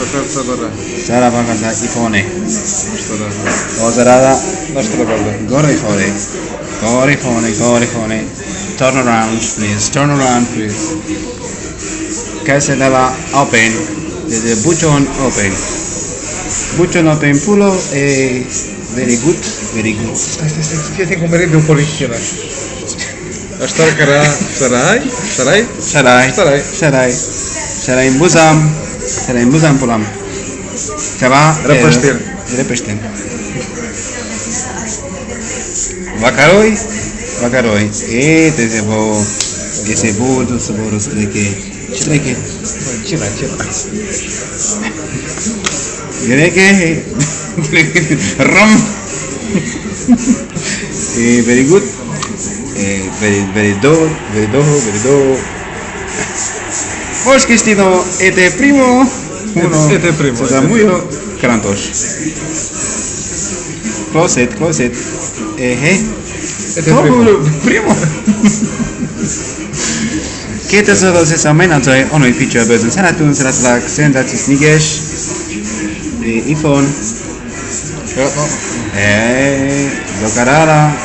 Sacalza Barra. Sara Bagasa Ipone. Otarada. Lasciatela perdere. Gore Ifone. Gore Ifone, Gore Ifone. Turn around please, turn around please. Casenava open. The button open. Button open pulo e very good, very good. Stai, stai, stai, stai, comerebbe un po' l'inchina. Ashtar Kara Sarai, Sarai, Sarai, Sarai, Sarai, Sarai in Busam. Zara, muzan pulam. Zara... Repestin. Repestin. Vakaroi? Vakaroi. E, te se bom. Ge se bo, tu se bo rostreke. Čreke. Čira, čira. Greke. Rom. E, very good. E, very, very do, very do, very do. Vos que estido este primo. Uno. Este primo, Se da este muy crantos. Closet, closet. Este Todo primo. primo. 2000 amenazzoi onui feature bőzön szeretünk, szeretlek, szenzációs niges, iPhone, Ja, no. eh, Docarara,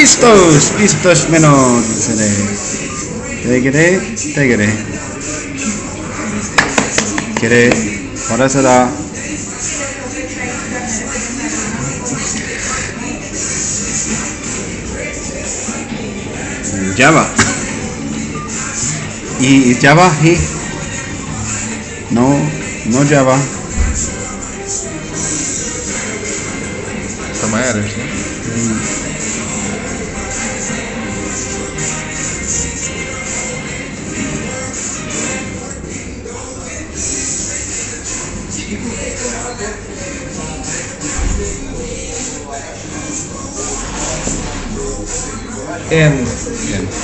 Pistos, pistos menos, sere. Tegere, tegere. Kere, parasada. Java. Y Java, y no, no Java. Să mai are, N. N.